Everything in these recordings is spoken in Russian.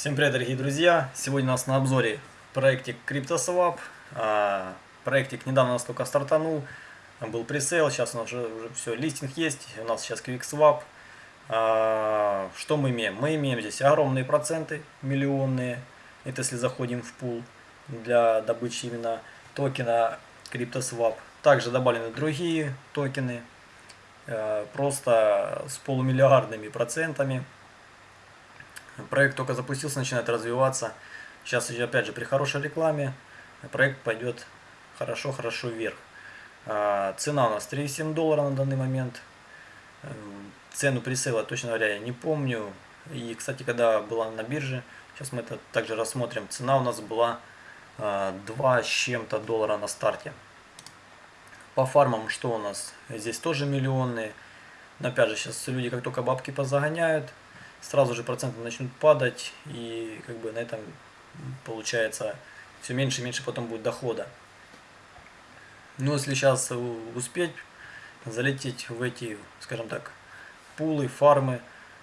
Всем привет, дорогие друзья! Сегодня у нас на обзоре проектик CryptoSwap. А, проектик недавно у нас только стартанул, был пресейл, сейчас у нас уже, уже все, листинг есть, у нас сейчас QuickSwap. А, что мы имеем? Мы имеем здесь огромные проценты, миллионные, это если заходим в пул для добычи именно токена CryptoSwap. Также добавлены другие токены, а, просто с полумиллиардными процентами. Проект только запустился, начинает развиваться. Сейчас, опять же, при хорошей рекламе проект пойдет хорошо-хорошо вверх. А, цена у нас 3,7 доллара на данный момент. Эм, цену пресейла, точно говоря, я не помню. И, кстати, когда была на бирже, сейчас мы это также рассмотрим, цена у нас была 2 а, с чем-то доллара на старте. По фармам что у нас? Здесь тоже миллионные. Но опять же, сейчас люди как только бабки позагоняют, сразу же проценты начнут падать, и как бы на этом получается все меньше и меньше потом будет дохода. Но если сейчас успеть залететь в эти, скажем так, пулы, фармы,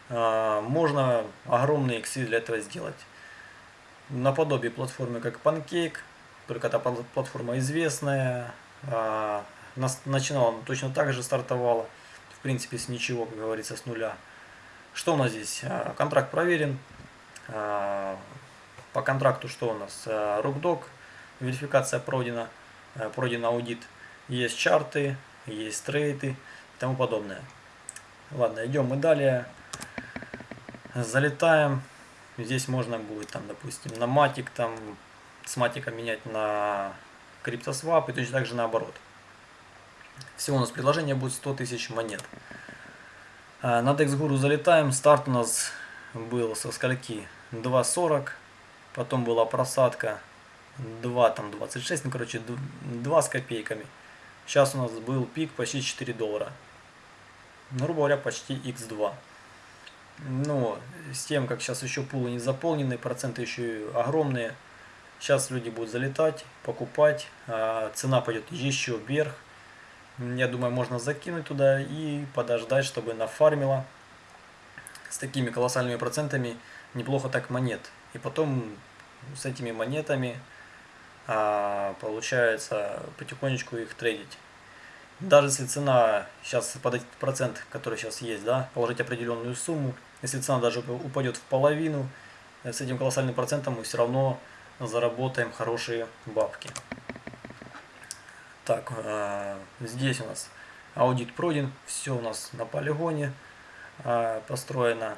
а, можно огромные иксы для этого сделать. Наподобие платформы как Pancake, только эта платформа известная, а, начинала точно так же стартовала, в принципе с ничего, как говорится, с нуля. Что у нас здесь? А, контракт проверен. А, по контракту что у нас? А, Рукдок, верификация пройдена, пройден аудит. Есть чарты, есть трейты и тому подобное. Ладно, идем мы далее. Залетаем. Здесь можно будет, там, допустим, на матик, там, с матика менять на криптосвап и точно так же наоборот. Всего у нас предложение будет 100 тысяч монет. А, на DexGuru залетаем. Старт у нас был со скольки? 2.40. Потом была просадка 2, там 26, ну короче 2 с копейками. Сейчас у нас был пик почти 4 доллара. Ну, грубо говоря, почти x2. Но с тем, как сейчас еще пулы не заполнены, проценты еще огромные. Сейчас люди будут залетать, покупать, а цена пойдет еще вверх я думаю, можно закинуть туда и подождать, чтобы нафармило с такими колоссальными процентами неплохо так монет. И потом с этими монетами а, получается потихонечку их трейдить. Даже если цена сейчас под этот процент, который сейчас есть, да, положить определенную сумму, если цена даже упадет в половину, с этим колоссальным процентом мы все равно заработаем хорошие бабки. Так, э, здесь у нас аудит пройден, все у нас на полигоне э, построено.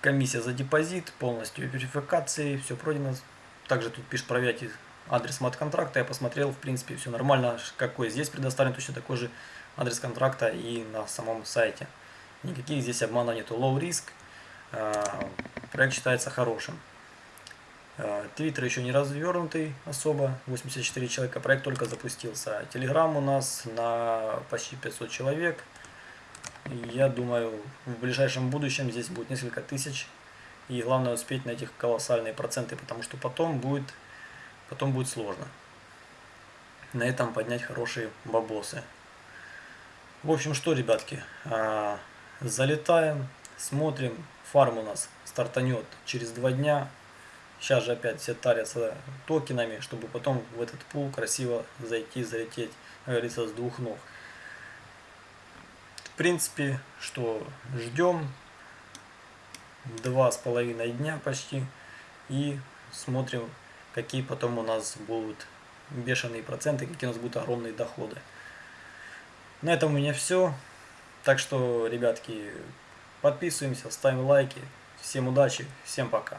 Комиссия за депозит, полностью верификации, все пройдено. Также тут пишет проверять адрес мат-контракта. Я посмотрел, в принципе, все нормально. Какой здесь предоставлен, точно такой же адрес контракта и на самом сайте. Никаких здесь обманов нету. Low risk. Э, проект считается хорошим. Э, твиттер еще не развернутый особо, 84 человека, проект только запустился. Телеграм у нас на почти 500 человек. Я думаю, в ближайшем будущем здесь будет несколько тысяч. И главное успеть на этих колоссальные проценты, потому что потом будет, потом будет сложно. На этом поднять хорошие бабосы. В общем, что, ребятки, э, залетаем, смотрим. Фарм у нас стартанет через два дня. Сейчас же опять все тарятся токенами, чтобы потом в этот пул красиво зайти, залететь, как говорится, с двух ног. В принципе, что ждем два с половиной дня почти и смотрим, какие потом у нас будут бешеные проценты, какие у нас будут огромные доходы. На этом у меня все. Так что, ребятки, подписываемся, ставим лайки. Всем удачи, всем пока.